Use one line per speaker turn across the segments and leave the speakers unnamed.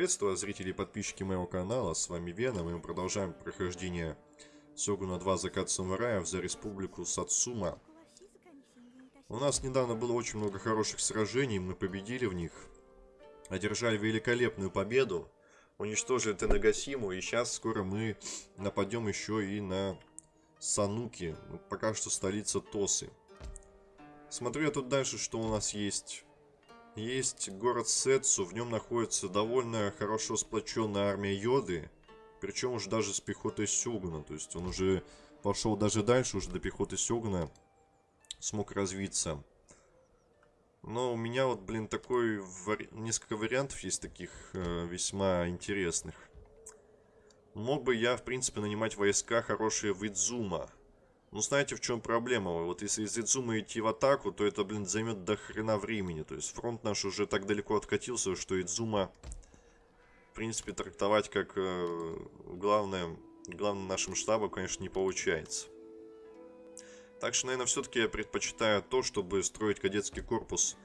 Приветствую зрители и подписчики моего канала, с вами Веном, и мы продолжаем прохождение Сёгуна 2 Закат Самураев за Республику Сацума. У нас недавно было очень много хороших сражений, мы победили в них, одержали великолепную победу, уничтожили Тенагасиму, и сейчас скоро мы нападем еще и на Сануки, ну, пока что столица Тосы. Смотрю я тут дальше, что у нас есть есть город Сетсу, в нем находится довольно хорошо сплоченная армия Йоды, причем уже даже с пехотой Сёгуна, то есть он уже пошел даже дальше, уже до пехоты Сёгуна смог развиться. Но у меня вот, блин, такой вари... несколько вариантов есть таких э, весьма интересных. Мог бы я, в принципе, нанимать войска хорошие в Идзума. Ну, знаете, в чем проблема? Вот если из Идзума идти в атаку, то это, блин, займет до хрена времени. То есть фронт наш уже так далеко откатился, что Идзума, в принципе, трактовать как э, главное, главным нашим штабом, конечно, не получается. Так что, наверное, все-таки я предпочитаю то, чтобы строить кадетский корпус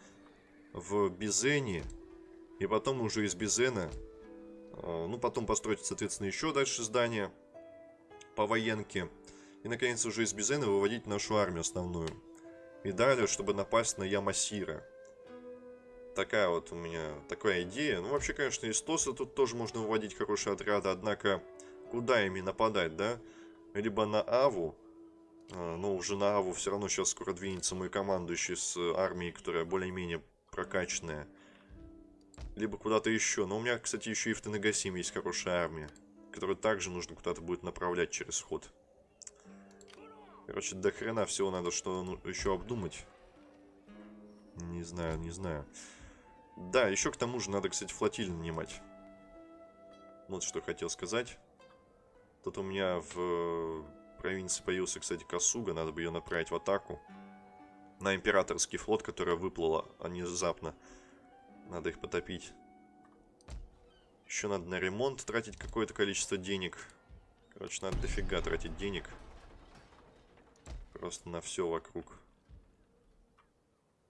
в Бизене. И потом уже из Бизена, э, ну, потом построить, соответственно, еще дальше здание по военке. И, наконец, уже из Бизена выводить нашу армию основную. И далее, чтобы напасть на Ямасира. Такая вот у меня, такая идея. Ну, вообще, конечно, из Тоса тут тоже можно выводить хорошие отряды. Однако, куда ими нападать, да? Либо на Аву. Но уже на Аву все равно сейчас скоро двинется мой командующий с армией, которая более-менее прокачанная. Либо куда-то еще. Но у меня, кстати, еще и в Тенегасиме есть хорошая армия. Которую также нужно куда-то будет направлять через ход. Короче, до хрена всего надо что ну, еще обдумать. Не знаю, не знаю. Да, еще к тому же надо, кстати, флотиль нанимать. Вот что хотел сказать. Тут у меня в провинции появился, кстати, Касуга. Надо бы ее направить в атаку. На императорский флот, которая выплыла внезапно. Надо их потопить. Еще надо на ремонт тратить какое-то количество денег. Короче, надо дофига тратить денег. Просто на все вокруг.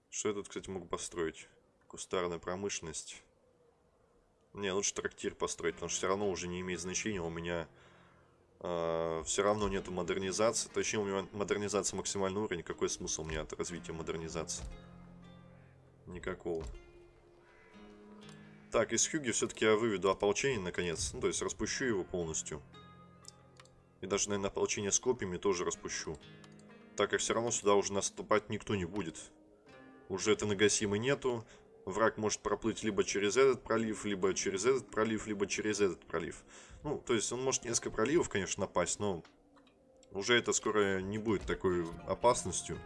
Что я тут, кстати, мог построить? Кустарная промышленность. Не, лучше трактир построить, потому что все равно уже не имеет значения. У меня э, а, все равно нету модернизации. Точнее, у меня модернизация максимальный уровень. Какой смысл у меня от развития модернизации? Никакого. Так, из Хюги все-таки я выведу ополчение наконец. Ну, то есть распущу его полностью. И даже, наверное, ополчение с копьями тоже распущу. Так как все равно сюда уже наступать никто не будет. Уже это нагасимы нету. Враг может проплыть либо через этот пролив, либо через этот пролив, либо через этот пролив. Ну, то есть он может несколько проливов, конечно, напасть, но уже это скоро не будет такой опасностью.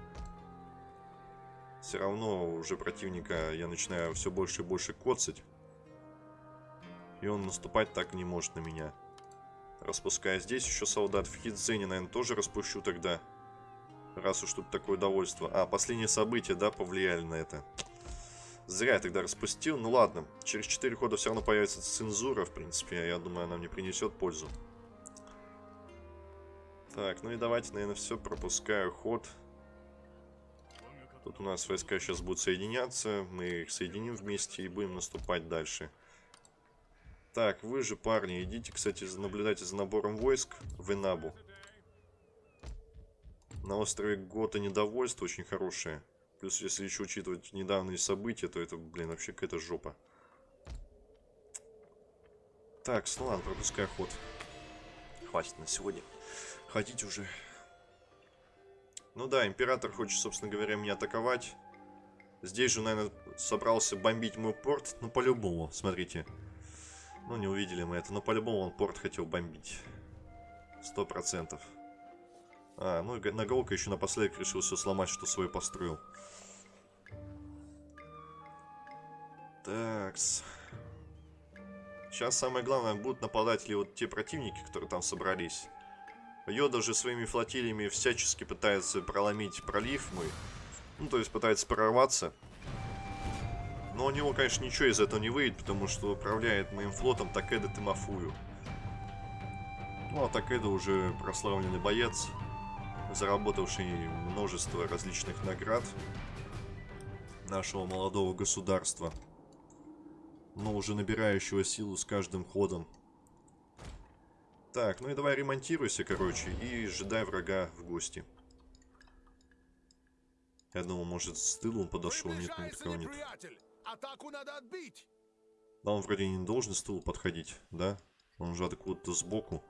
Все равно уже противника я начинаю все больше и больше коцать. И он наступать так не может на меня. Распуская здесь еще солдат. В Хитзене, наверное, тоже распущу тогда. Раз уж тут такое довольство. А, последние события, да, повлияли на это. Зря я тогда распустил. Ну ладно, через 4 хода все равно появится цензура, в принципе. Я думаю, она мне принесет пользу. Так, ну и давайте, наверное, все. Пропускаю ход. Тут у нас войска сейчас будут соединяться. Мы их соединим вместе и будем наступать дальше. Так, вы же, парни, идите, кстати, наблюдайте за набором войск в Инабу. На острове Гота недовольство очень хорошее. Плюс, если еще учитывать недавние события, то это, блин, вообще какая-то жопа. Так, ну ладно, пропускай ход. Хватит на сегодня. Ходить уже. Ну да, император хочет, собственно говоря, меня атаковать. Здесь же, наверное, собрался бомбить мой порт. Ну, по-любому, смотрите. Ну, не увидели мы это, но по-любому он порт хотел бомбить. Сто процентов. А, ну и Наголка еще напоследок решил все сломать, что свой построил. Такс. Сейчас самое главное, будут нападать ли вот те противники, которые там собрались. Йода же своими флотилиями всячески пытается проломить пролив мой. Ну, то есть пытается прорваться. Но у него, конечно, ничего из этого не выйдет, потому что управляет моим флотом Такеда Тимофую. Ну, а Такеда уже прославленный боец заработавший множество различных наград нашего молодого государства. но уже набирающего силу с каждым ходом. Так, ну и давай ремонтируйся, короче, и ожидай врага в гости. Я думал, может, с тыла он подошел. Нет, никого нет.
Атаку надо отбить!
Да он вроде не должен с тыла подходить, да? Он уже откуда-то сбоку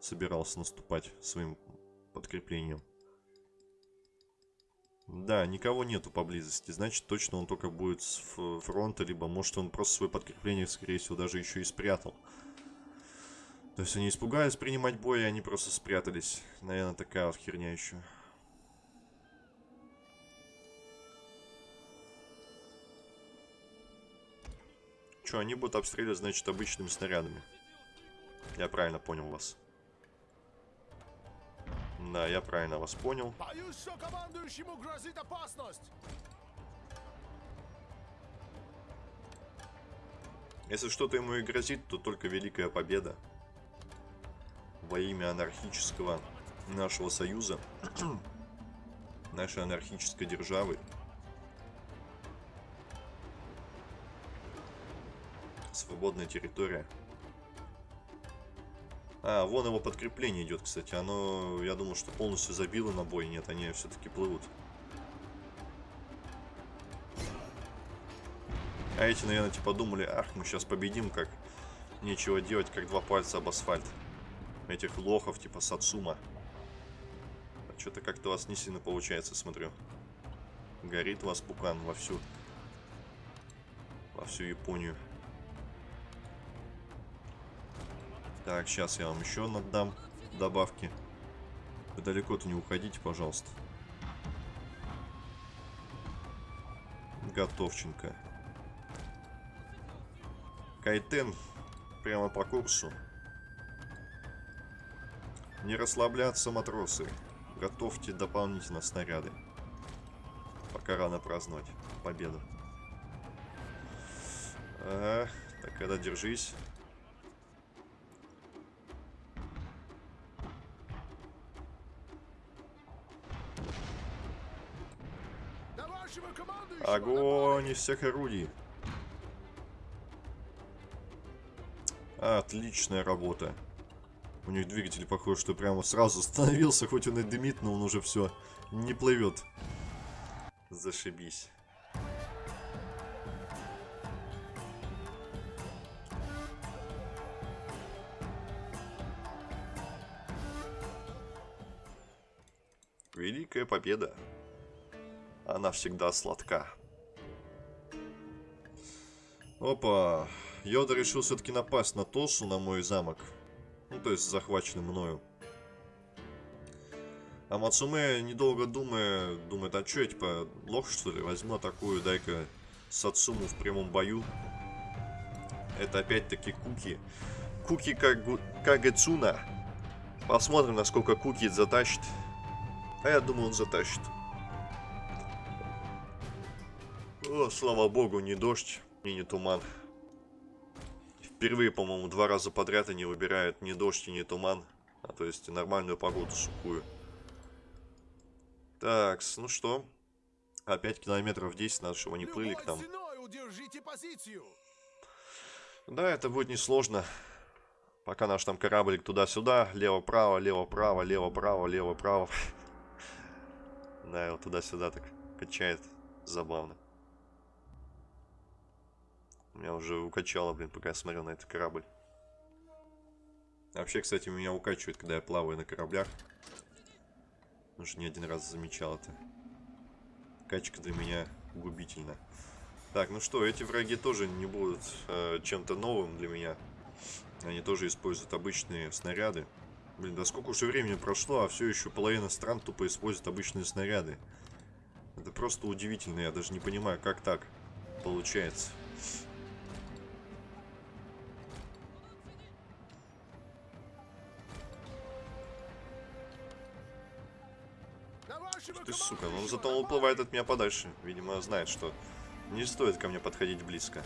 собирался наступать своим подкреплением. Да, никого нету поблизости. Значит, точно он только будет с фронта, либо может он просто свое подкрепление, скорее всего, даже еще и спрятал. То есть они испугались принимать бой, и они просто спрятались. Наверное, такая вот херня еще. Че, они будут обстреливать, значит, обычными снарядами. Я правильно понял вас. Да, я правильно вас понял.
Боюсь, что командующему грозит опасность!
Если что-то ему и грозит, то только Великая Победа. Во имя анархического нашего союза. нашей анархической державы. Свободная территория. А, вон его подкрепление идет, кстати. Оно, я думал, что полностью забило на бой. Нет, они все-таки плывут. А эти, наверное, типа думали, ах, мы сейчас победим, как нечего делать, как два пальца об асфальт. Этих лохов, типа Сацума. А Что-то как-то у вас не сильно получается, смотрю. Горит у вас пукан вовсю. Во всю Японию. Так, сейчас я вам еще надам добавки. Вы далеко-то не уходите, пожалуйста. Готовченко. Кайтен прямо по курсу. Не расслабляться, матросы. Готовьте дополнительно снаряды. Пока рано праздновать победу. Ага, так, когда держись. Огонь из всех орудий. Отличная работа. У них двигатель похож, что прямо сразу остановился, хоть он и дымит, но он уже все не плывет. Зашибись. Великая победа. Она всегда сладка. Опа. Йода решил все-таки напасть на Тосу, на мой замок. Ну, то есть захваченный мною. А Мацуме, недолго думая, думает, а что я, типа, лох, что ли? Возьму, атакую, дай-ка Сацуму в прямом бою. Это опять-таки Куки. Куки как Кагецуна. Посмотрим, насколько Куки затащит. А я думаю, он затащит. О, слава богу, не дождь и не туман. Впервые, по-моему, два раза подряд они выбирают не дождь и не туман, а то есть нормальную погоду сухую. Так, ну что? Опять километров 10 надо, чтобы они плыли к нам. Да, это будет несложно. Пока наш там кораблик туда-сюда, лево-право, лево-право, лево-право, лево-право. Да, его туда-сюда так качает. Забавно. Меня уже укачало, блин, пока я смотрел на этот корабль. Вообще, кстати, меня укачивает, когда я плаваю на кораблях. Уже не один раз замечал это. Качка для меня губительна. Так, ну что, эти враги тоже не будут э, чем-то новым для меня. Они тоже используют обычные снаряды. Блин, да сколько уже времени прошло, а все еще половина стран тупо используют обычные снаряды. Это просто удивительно, я даже не понимаю, как так получается. Сука, ну зато он уплывает от меня подальше. Видимо, знает, что не стоит ко мне подходить близко.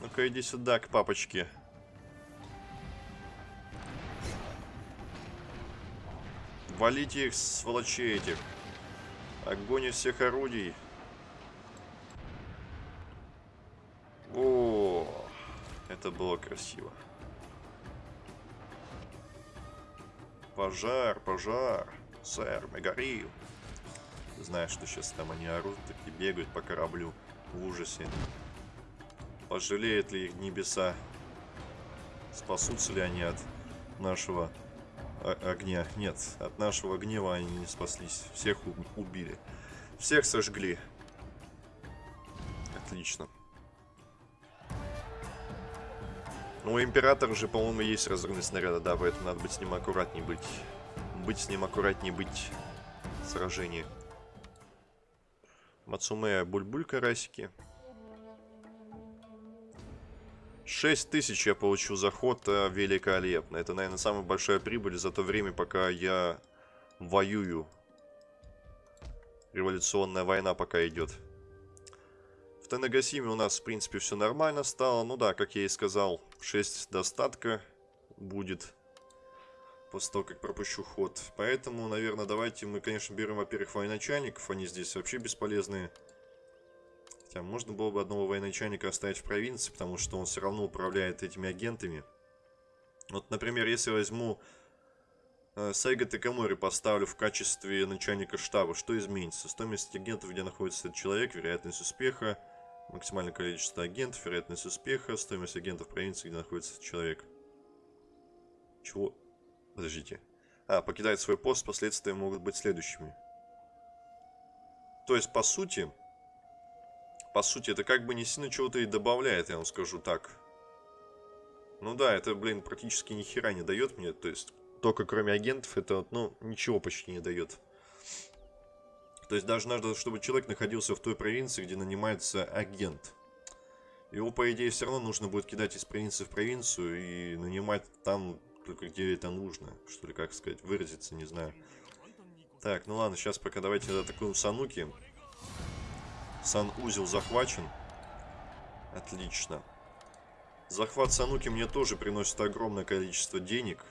Ну-ка, иди сюда, к папочке. Валите их, сволочей этих. Огонь из всех орудий. Это было красиво. Пожар, пожар. Сэр, мы горим. Знаешь, что сейчас там они орут, такие бегают по кораблю в ужасе. Пожалеют ли их небеса? Спасутся ли они от нашего огня? Нет, от нашего гнева они не спаслись. Всех убили. Всех сожгли. Отлично. Ну, у Императора же, по-моему, есть разрывные снаряды, да, поэтому надо быть с ним аккуратней быть. Быть с ним аккуратнее быть в сражении. Мацуме Бульбуль карасики. 6 тысяч я получил заход, э, великолепно. Это, наверное, самая большая прибыль за то время, пока я воюю. Революционная война пока идет. В Тенагасиме у нас, в принципе, все нормально стало. Ну да, как я и сказал, 6 достатка будет после того, как пропущу ход. Поэтому, наверное, давайте мы, конечно, берем, во-первых, военачальников. Они здесь вообще бесполезные. Хотя можно было бы одного военачальника оставить в провинции, потому что он все равно управляет этими агентами. Вот, например, если возьму э, Сайга Такамори поставлю в качестве начальника штаба, что изменится? Стоимость агентов, где находится этот человек, вероятность успеха, максимальное количество агентов, вероятность успеха, стоимость агентов провинции, где находится этот человек. Чего? Подождите. А, покидает свой пост, последствия могут быть следующими. То есть, по сути, по сути, это как бы не сильно чего-то и добавляет, я вам скажу так. Ну да, это, блин, практически ни хера не дает мне. То есть, только кроме агентов, это, ну, ничего почти не дает. То есть, даже надо, чтобы человек находился в той провинции, где нанимается агент. Его, по идее, все равно нужно будет кидать из провинции в провинцию и нанимать там только где это нужно. Что ли, как сказать, выразиться, не знаю. Так, ну ладно, сейчас пока давайте атакуем Сануки. Сан-узел захвачен. Отлично. Захват Сануки мне тоже приносит огромное количество денег.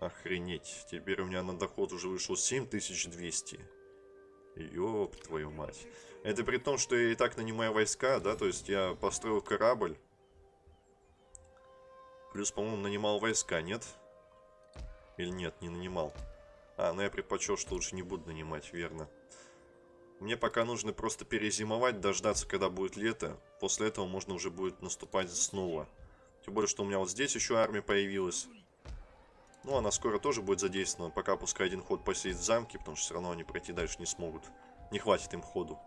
Охренеть. Теперь у меня на доход уже вышел 7200. Ёб твою мать. Это при том, что я и так нанимаю войска, да? То есть я построил корабль. Плюс, по-моему, нанимал войска, нет? Или нет, не нанимал. А, ну я предпочел, что лучше не буду нанимать, верно. Мне пока нужно просто перезимовать, дождаться, когда будет лето. После этого можно уже будет наступать снова. Тем более, что у меня вот здесь еще армия появилась. Ну, она скоро тоже будет задействована. Пока пускай один ход посидит в замке, потому что все равно они пройти дальше не смогут. Не хватит им ходу.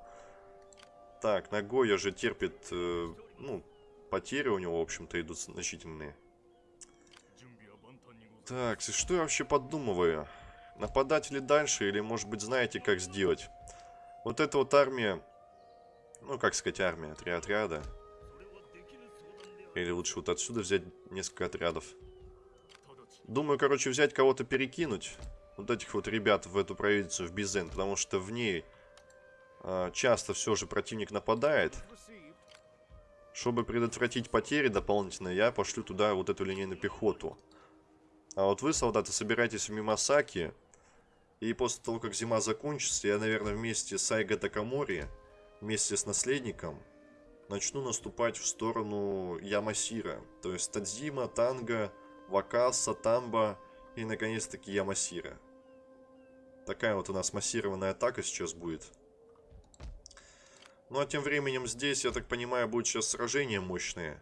Так, Нагоя же терпит, э, ну, потери у него, в общем-то, идут значительные. Так, что я вообще подумываю? Нападать ли дальше, или, может быть, знаете, как сделать? Вот эта вот армия, ну, как сказать, армия, три отряда. Или лучше вот отсюда взять несколько отрядов. Думаю, короче, взять кого-то перекинуть. Вот этих вот ребят в эту провинцию, в Бизен. Потому что в ней э, часто все же противник нападает. Чтобы предотвратить потери дополнительные, я пошлю туда вот эту линейную пехоту. А вот вы, солдаты, собирайтесь в Мимасаки. И после того, как зима закончится, я, наверное, вместе с Айго Такамори, вместе с наследником, начну наступать в сторону Ямасира. То есть Тадзима, Танга, Вакаса, Тамба и, наконец-таки, Ямасира. Такая вот у нас массированная атака сейчас будет. Ну а тем временем здесь, я так понимаю, будет сейчас сражение мощное.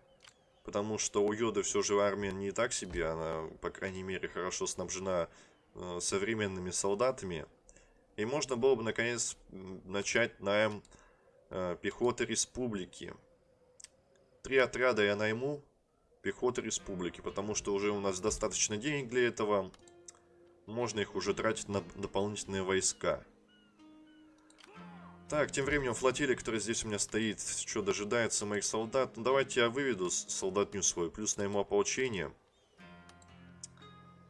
Потому что у Йоды все же армия не так себе, она, по крайней мере, хорошо снабжена Э, современными солдатами. И можно было бы, наконец, начать найм э, пехоты республики. Три отряда я найму пехоты республики, потому что уже у нас достаточно денег для этого. Можно их уже тратить на дополнительные войска. Так, тем временем флотилия, которая здесь у меня стоит, что дожидается моих солдат. Ну, давайте я выведу солдатню свою, плюс найму ополчение.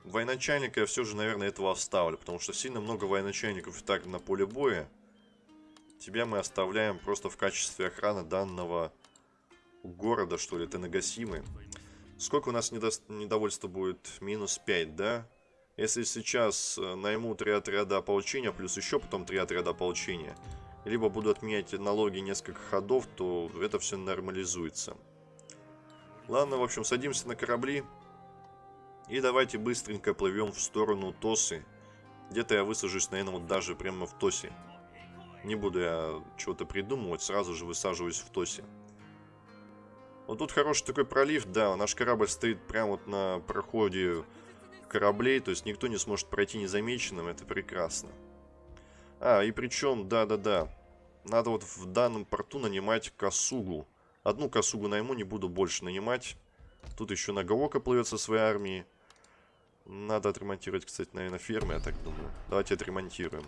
Военачальника я все же, наверное, этого оставлю, потому что сильно много военачальников и так на поле боя. Тебя мы оставляем просто в качестве охраны данного города, что ли, Тенагасимы. Сколько у нас недо... недовольства будет? Минус 5, да? Если сейчас э, найму три отряда ополчения, плюс еще потом три отряда ополчения, либо буду отменять налоги несколько ходов, то это все нормализуется.
Ладно, в общем, садимся на корабли. И давайте быстренько плывем в сторону Тосы. Где-то я высажусь, наверное, вот даже прямо в Тосе. Не буду я чего-то придумывать, сразу же высаживаюсь в Тосе. Вот тут хороший такой пролив, да, наш корабль стоит прямо вот на проходе кораблей, то есть никто не сможет пройти незамеченным, это прекрасно. А, и причем, да-да-да, надо вот в данном порту нанимать косугу. Одну косугу найму, не буду больше нанимать. Тут еще Нагаока плывет со своей армией. Надо отремонтировать, кстати, наверное, фермы, я так думаю. Давайте отремонтируем.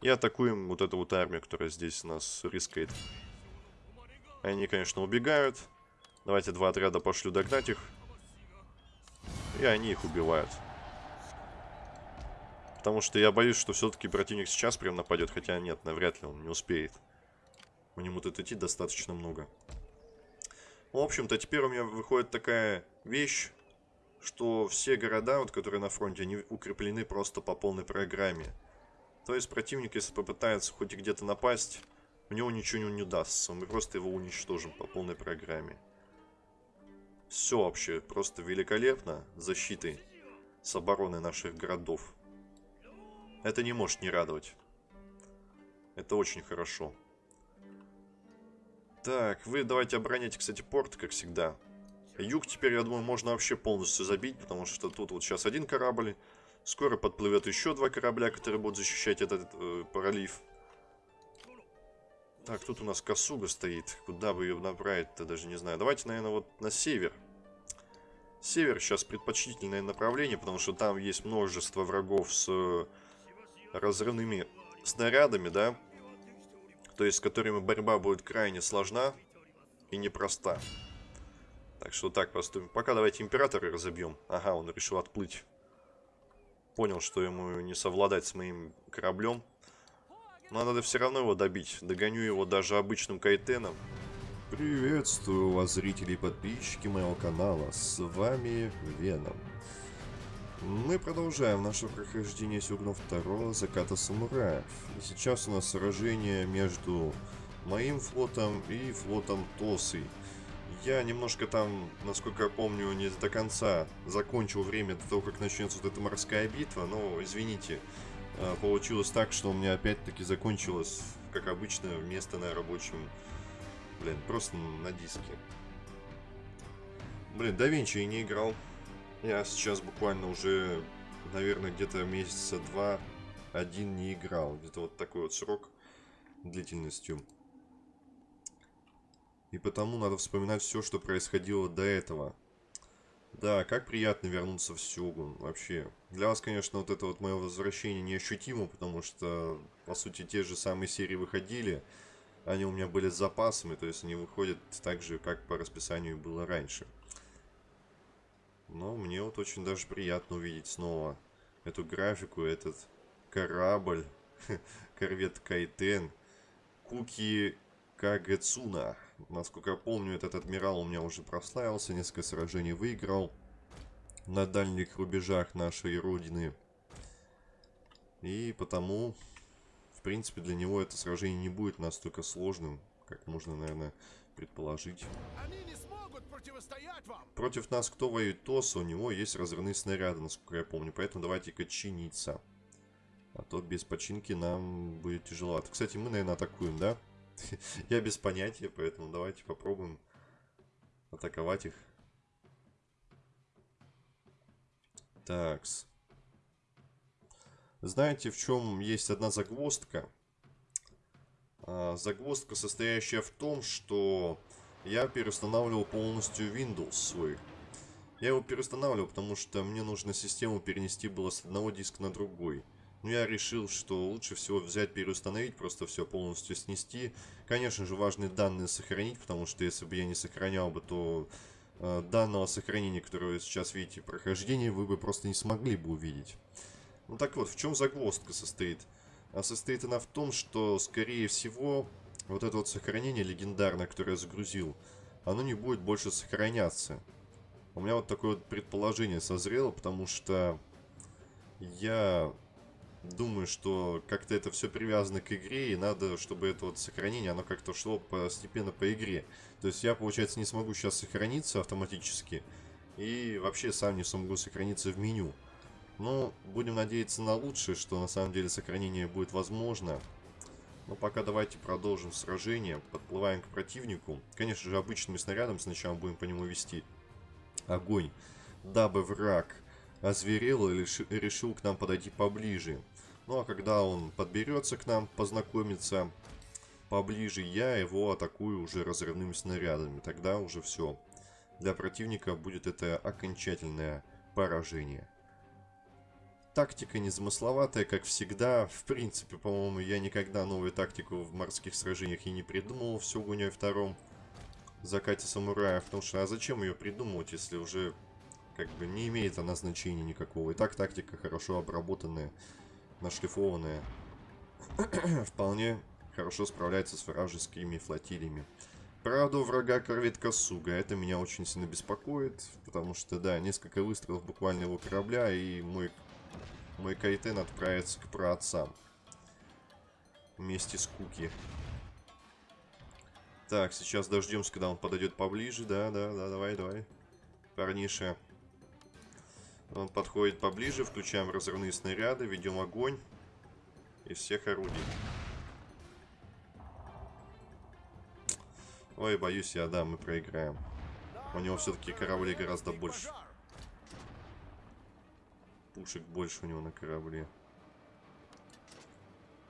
И атакуем вот эту вот армию, которая здесь у нас рискает. Они, конечно, убегают. Давайте два отряда пошлю догнать их. И они их убивают. Потому что я боюсь, что все-таки противник сейчас прям нападет. Хотя нет, навряд ли он не успеет. У него тут идти достаточно много. В общем-то, теперь у меня выходит такая вещь, что все города, вот, которые на фронте, они укреплены просто по полной программе. То есть противник, если попытается хоть где-то напасть, у него ничего не удастся. Мы просто его уничтожим по полной программе. Все вообще просто великолепно защитой с обороной наших городов. Это не может не радовать. Это очень хорошо. Так, вы давайте обороняйте, кстати, порт, как всегда. Юг теперь, я думаю, можно вообще полностью забить, потому что тут вот сейчас один корабль. Скоро подплывет еще два корабля, которые будут защищать этот э, пролив. Так, тут у нас Косуга стоит. Куда бы ее направить-то, даже не знаю. Давайте, наверное, вот на север. Север сейчас предпочтительное направление, потому что там есть множество врагов с разрывными снарядами, да? То есть с которыми борьба будет крайне сложна и непроста. Так что так поступим. Пока давайте императора разобьем. Ага, он решил отплыть. Понял, что ему не совладать с моим кораблем. Но надо все равно его добить. Догоню его даже обычным кайтеном.
Приветствую вас, зрители и подписчики моего канала. С вами Веном. Мы продолжаем наше прохождение Сюгна 2 Заката Самураев. И сейчас у нас сражение между моим флотом и флотом Тосы. Я немножко там, насколько я помню, не до конца закончил время до того, как начнется вот эта морская битва, но, извините, а, получилось так, что у меня опять-таки закончилось, как обычно, место на рабочем, блин, просто на диске. Блин, да Винчи не играл. Я сейчас буквально уже, наверное, где-то месяца два, один не играл. Где-то вот такой вот срок длительностью. И потому надо вспоминать все, что происходило до этого. Да, как приятно вернуться в Сёгун, вообще. Для вас, конечно, вот это вот мое возвращение неощутимо, потому что, по сути, те же самые серии выходили. Они у меня были с запасами, то есть они выходят так же, как по расписанию было раньше. Но мне вот очень даже приятно увидеть снова эту графику, этот корабль, корвет Кайтен, Куки Кагацуна. Насколько я помню, этот адмирал у меня уже прославился, несколько сражений выиграл на дальних рубежах нашей родины. И потому, в принципе, для него это сражение не будет настолько сложным, как можно, наверное, предположить.
Они не смогут противостоять вам.
Против нас кто воюет ТОС, у него есть разрывные снаряды, насколько я помню. Поэтому давайте-ка чиниться. А то без починки нам будет тяжело. Кстати, мы, наверное, атакуем, да? Я без понятия, поэтому давайте попробуем атаковать их. Такс. Знаете, в чем есть одна загвоздка? А, загвоздка, состоящая в том, что я переустанавливал полностью Windows свой. Я его переустанавливал, потому что мне нужно систему перенести было с одного диска на другой. Но я решил, что лучше всего взять, переустановить, просто все полностью снести. Конечно же, важные данные сохранить, потому что если бы я не сохранял бы, то э, данного сохранения, которое вы сейчас видите прохождение, вы бы просто не смогли бы увидеть. Ну так вот, в чем загвоздка состоит? А состоит она в том, что, скорее всего, вот это вот сохранение легендарное, которое я загрузил, оно не будет больше сохраняться. У меня вот такое вот предположение созрело, потому что я думаю, что как-то это все привязано к игре, и надо, чтобы это вот сохранение, оно как-то шло постепенно по игре. То есть я, получается, не смогу сейчас сохраниться автоматически, и вообще сам не смогу сохраниться в меню. Но будем надеяться на лучшее, что на самом деле сохранение будет возможно. Но пока давайте продолжим сражение. Подплываем к противнику. Конечно же, обычным снарядом сначала будем по нему вести огонь. Дабы враг озверел и решил к нам подойти поближе. Ну а когда он подберется к нам, познакомиться поближе, я его атакую уже разрывными снарядами. Тогда уже все. Для противника будет это окончательное поражение. Тактика незамысловатая, как всегда. В принципе, по-моему, я никогда новую тактику в морских сражениях и не придумывал в Сёгуне втором закате самураев. Потому что, а зачем ее придумывать, если уже как бы не имеет она значения никакого. И так тактика хорошо обработанная, нашлифованная. Вполне хорошо справляется с вражескими флотилиями. Правда, у врага корветка Суга. Это меня очень сильно беспокоит, потому что, да, несколько выстрелов буквально его корабля, и мой мой Кайтен отправится к праотцам. Вместе с Куки. Так, сейчас дождемся, когда он подойдет поближе. Да, да, да, давай, давай. Парниша. Он подходит поближе, включаем разрывные снаряды, ведем огонь из всех орудий. Ой, боюсь я, да, мы проиграем. У него все-таки кораблей гораздо больше пушек больше у него на корабле.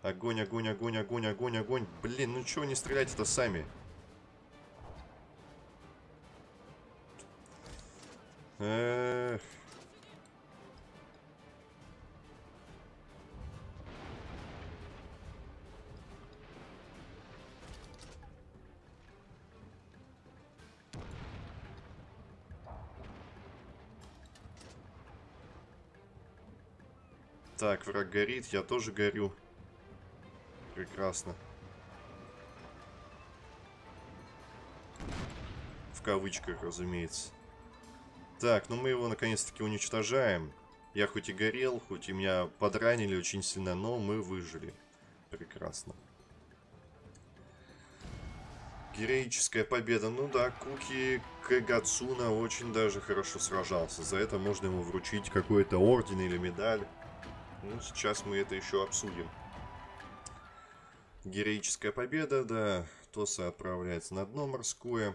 Огонь, огонь, огонь, огонь, огонь, огонь. Блин, ну чего не стрелять-то сами? Эх. Так, враг горит, я тоже горю. Прекрасно. В кавычках, разумеется. Так, ну мы его наконец-таки уничтожаем. Я хоть и горел, хоть и меня подранили очень сильно, но мы выжили. Прекрасно. Героическая победа. Ну да, Куки Кагацуна очень даже хорошо сражался. За это можно ему вручить какой-то орден или медаль. Ну, сейчас мы это еще обсудим. Героическая победа, да. Тоса отправляется на дно морское.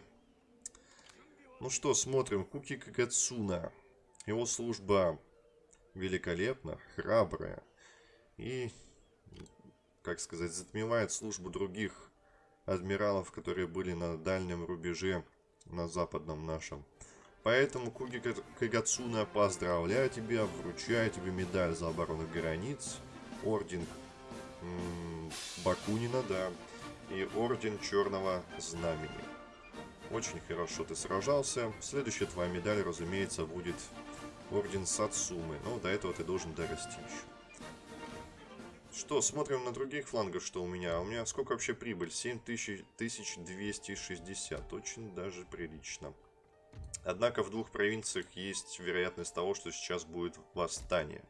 Ну что, смотрим. Куки Кагацуна. Его служба великолепна, храбрая. И, как сказать, затмевает службу других адмиралов, которые были на дальнем рубеже, на западном нашем. Поэтому, Куги Кагацуна, поздравляю тебя, вручаю тебе медаль за оборону границ, орден Бакунина, да, и орден Черного Знамени. Очень хорошо ты сражался. Следующая твоя медаль, разумеется, будет орден Сацумы. Но до этого ты должен дорасти еще. Что, смотрим на других флангах, что у меня. У меня сколько вообще прибыль? 7260. Очень даже прилично. Однако в двух провинциях есть вероятность того, что сейчас будет восстание.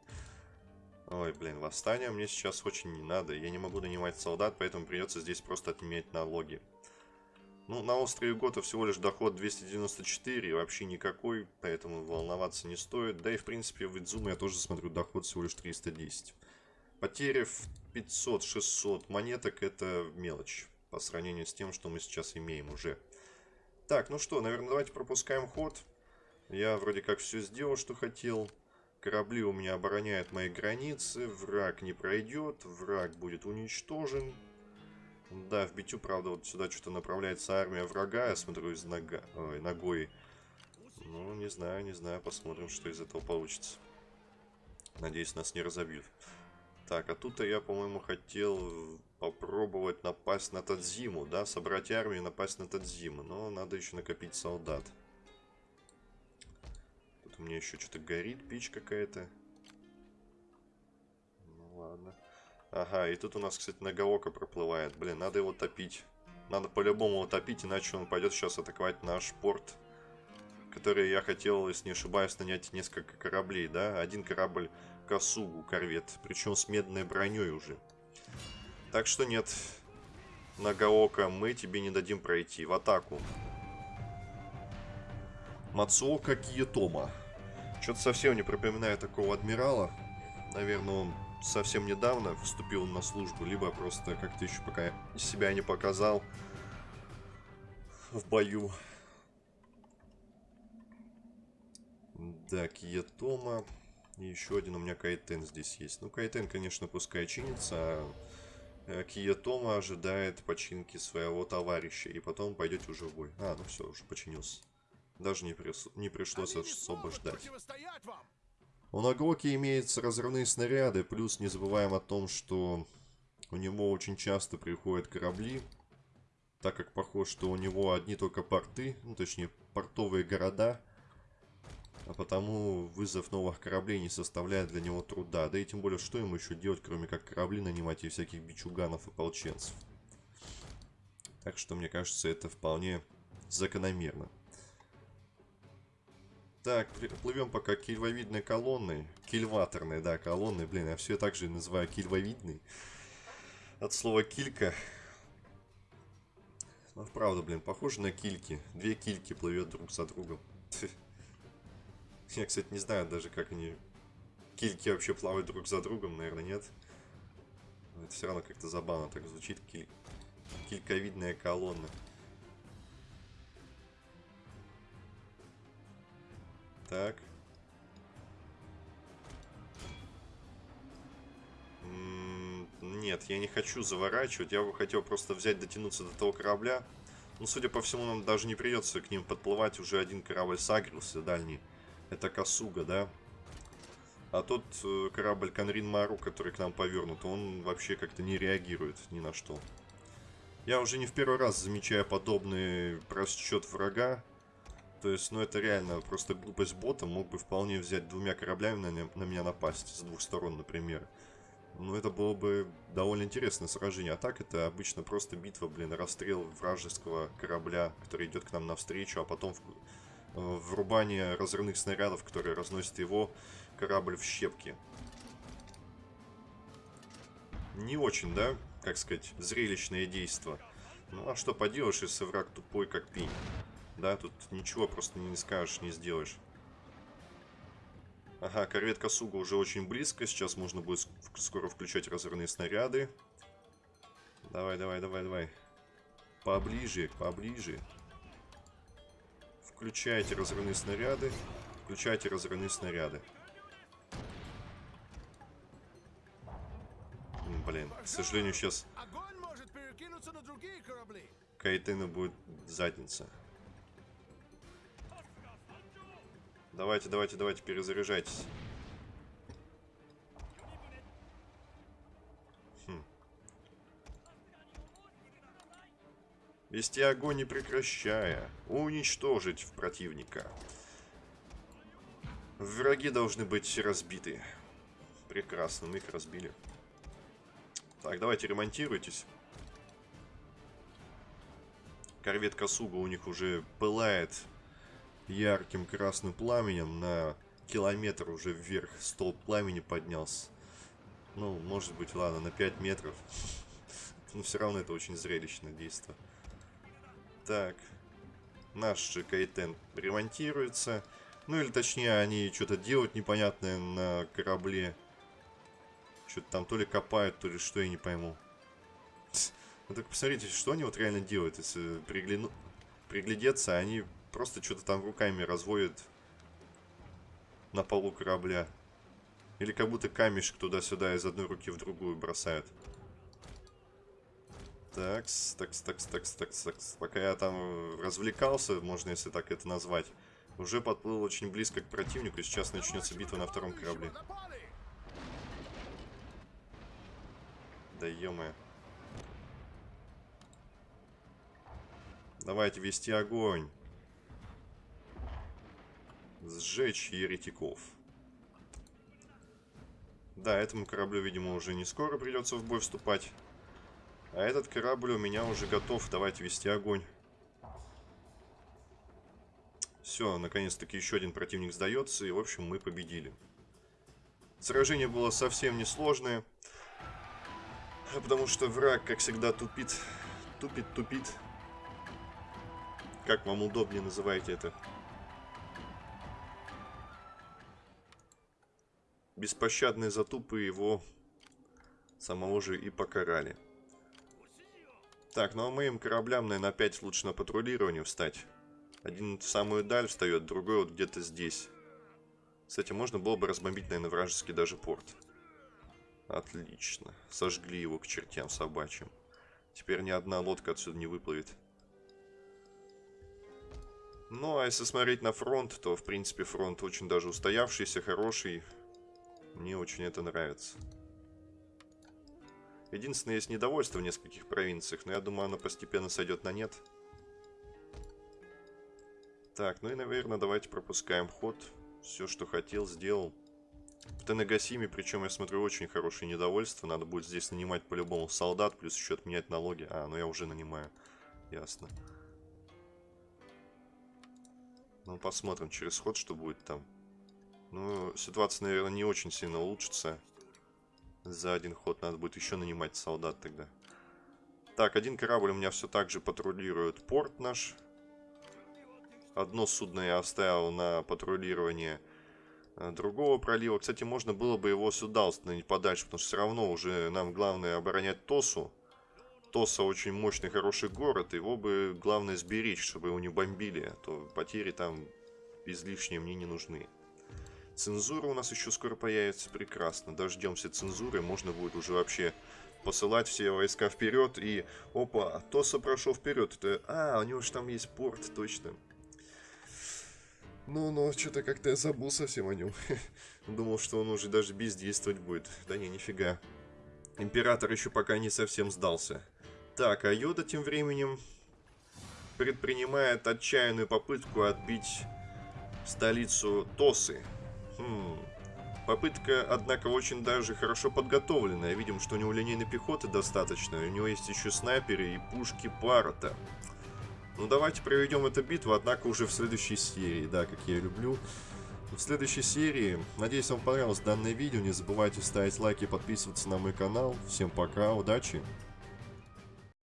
Ой, блин, восстание мне сейчас очень не надо. Я не могу нанимать солдат, поэтому придется здесь просто отменять налоги. Ну, на острове Гота всего лишь доход 294, вообще никакой, поэтому волноваться не стоит. Да и, в принципе, в Идзуме я тоже смотрю доход всего лишь 310. Потери в 500-600 монеток это мелочь по сравнению с тем, что мы сейчас имеем уже. Так, ну что, наверное, давайте пропускаем ход. Я вроде как все сделал, что хотел. Корабли у меня обороняют мои границы. Враг не пройдет. Враг будет уничтожен. Да, в битю, правда, вот сюда что-то направляется армия врага. Я смотрю из нога... Ой, ногой. Ну, не знаю, не знаю. Посмотрим, что из этого получится. Надеюсь, нас не разобьют. Так, а тут я, по-моему, хотел попробовать напасть на Тадзиму, да? Собрать армию и напасть на Тадзиму. Но надо еще накопить солдат. Тут у меня еще что-то горит, печь какая-то. Ну ладно. Ага, и тут у нас, кстати, Нагаока проплывает. Блин, надо его топить. Надо по-любому его топить, иначе он пойдет сейчас атаковать наш порт. Который я хотел, если не ошибаюсь, нанять несколько кораблей, да? Один корабль Косугу корвет. Причем с медной броней уже. Так что нет, Нагаока, мы тебе не дадим пройти. В атаку. Мацуока Киетома. Что-то совсем не припоминаю такого адмирала. Наверное, он совсем недавно вступил на службу, либо просто как-то еще пока себя не показал в бою. Да, Киетома. И еще один у меня Кайтен здесь есть. Ну, Кайтен, конечно, пускай чинится, а э, Киетома ожидает починки своего товарища. И потом пойдете уже в бой. А, ну все, уже починился. Даже не, прис... не пришлось особо ждать. У Нагоки имеются разрывные снаряды, плюс не забываем о том, что у него очень часто приходят корабли, так как похоже, что у него одни только порты, ну точнее портовые города, а потому вызов новых кораблей не составляет для него труда. Да и тем более, что ему еще делать, кроме как корабли нанимать и всяких бичуганов и полченцев. Так что, мне кажется, это вполне закономерно. Так, плывем пока кильвовидной колонной. Кильваторной, да, колонной. Блин, я все так же называю кильвовидной. От слова килька. Ну, правда, блин, похоже на кильки. Две кильки плывет друг за другом. Я, кстати, не знаю даже, как они... Кильки вообще плавают друг за другом, наверное, нет. Но это все равно как-то забавно так звучит. Киль... Кильковидная колонна. Так. Нет, я не хочу заворачивать. Я бы хотел просто взять, дотянуться до того корабля. Ну, судя по всему, нам даже не придется к ним подплывать. Уже один корабль сагрился, дальний. Это Касуга, да? А тот э, корабль Конрин Мару, который к нам повернут, он вообще как-то не реагирует ни на что. Я уже не в первый раз замечаю подобный просчет врага. То есть, ну это реально просто глупость бота. Мог бы вполне взять двумя кораблями на, на меня напасть. С двух сторон, например. Ну это было бы довольно интересное сражение. А так это обычно просто битва, блин, расстрел вражеского корабля, который идет к нам навстречу, а потом в- врубание разрывных снарядов, которые разносят его корабль в щепки. Не очень, да, как сказать, зрелищное действо. Ну а что поделаешь, если враг тупой, как пень. Да, тут ничего просто не скажешь, не сделаешь. Ага, корвет Касуга уже очень близко. Сейчас можно будет ск- скоро включать разрывные снаряды. Давай, давай, давай, давай. Поближе, поближе. Включайте разрывные снаряды. Включайте разрывные снаряды. Блин, к сожалению, сейчас
Огонь может перекинуться на другие корабли.
Кайтена будет задница. Давайте, давайте, давайте, перезаряжайтесь. Вести огонь не прекращая. Уничтожить противника. Враги должны быть разбиты. Прекрасно, мы их разбили. Так, давайте ремонтируйтесь. Корвет Касуга у них уже пылает ярким красным пламенем. На километр уже вверх столб пламени поднялся. Ну, может быть, ладно, на 5 метров. Но все равно это очень зрелищное действие. Так. Наш же Кайтен ремонтируется. Ну, или точнее, они что-то делают непонятное на корабле. Что-то там то ли копают, то ли что, я не пойму. Ну так посмотрите, что они вот реально делают, если пригляну... приглядеться, они просто что-то там руками разводят на полу корабля. Или как будто камешек туда-сюда из одной руки в другую бросают. Такс, такс, такс, такс, такс, такс. Пока я там э, развлекался, можно если так это назвать, уже подплыл очень близко к противнику, и сейчас начнется битва на втором корабле. Да ё Давайте вести огонь. Сжечь еретиков. Да, этому кораблю, видимо, уже не скоро придется в бой вступать. А этот корабль у меня уже готов. Давайте вести огонь. Все, наконец-таки еще один противник сдается. И, в общем, мы победили. Сражение было совсем несложное. Потому что враг, как всегда, тупит. Тупит, тупит. Как вам удобнее называете это? Беспощадные затупы его самого же и покарали. Так, ну а моим кораблям, наверное, опять лучше на патрулирование встать. Один в самую даль встает, другой вот где-то здесь. Кстати, можно было бы разбомбить, наверное, вражеский даже порт. Отлично. Сожгли его к чертям собачьим. Теперь ни одна лодка отсюда не выплывет. Ну, а если смотреть на фронт, то, в принципе, фронт очень даже устоявшийся, хороший. Мне очень это нравится. Единственное, есть недовольство в нескольких провинциях, но я думаю, оно постепенно сойдет на нет. Так, ну и, наверное, давайте пропускаем ход. Все, что хотел, сделал. В Тенегасиме, причем, я смотрю, очень хорошее недовольство. Надо будет здесь нанимать по-любому солдат, плюс еще отменять налоги. А, ну я уже нанимаю. Ясно. Ну, посмотрим через ход, что будет там. Ну, ситуация, наверное, не очень сильно улучшится. За один ход надо будет еще нанимать солдат тогда. Так, один корабль у меня все так же патрулирует порт наш. Одно судно я оставил на патрулирование э, другого пролива. Кстати, можно было бы его сюда установить подальше, потому что все равно уже нам главное оборонять Тосу. Тоса очень мощный, хороший город. Его бы главное сберечь, чтобы его не бомбили. А то потери там излишние мне не нужны. Цензура у нас еще скоро появится. Прекрасно. Дождемся цензуры. Можно будет уже вообще посылать все войска вперед. И, опа, Тоса прошел вперед. Это, а, у него же там есть порт, точно. Ну, ну, что-то как-то я забыл совсем о нем. Думал, что он уже даже бездействовать будет. Да не, нифига. Император еще пока не совсем сдался. Так, а Йода тем временем предпринимает отчаянную попытку отбить столицу Тосы. Хм. Попытка, однако, очень даже хорошо подготовленная. Видим, что у него линейной пехоты достаточно. У него есть еще снайперы и пушки Парата. Ну, давайте проведем эту битву, однако уже в следующей серии, да, как я люблю. В следующей серии, надеюсь, вам понравилось данное видео. Не забывайте ставить лайки и подписываться на мой канал. Всем пока, удачи!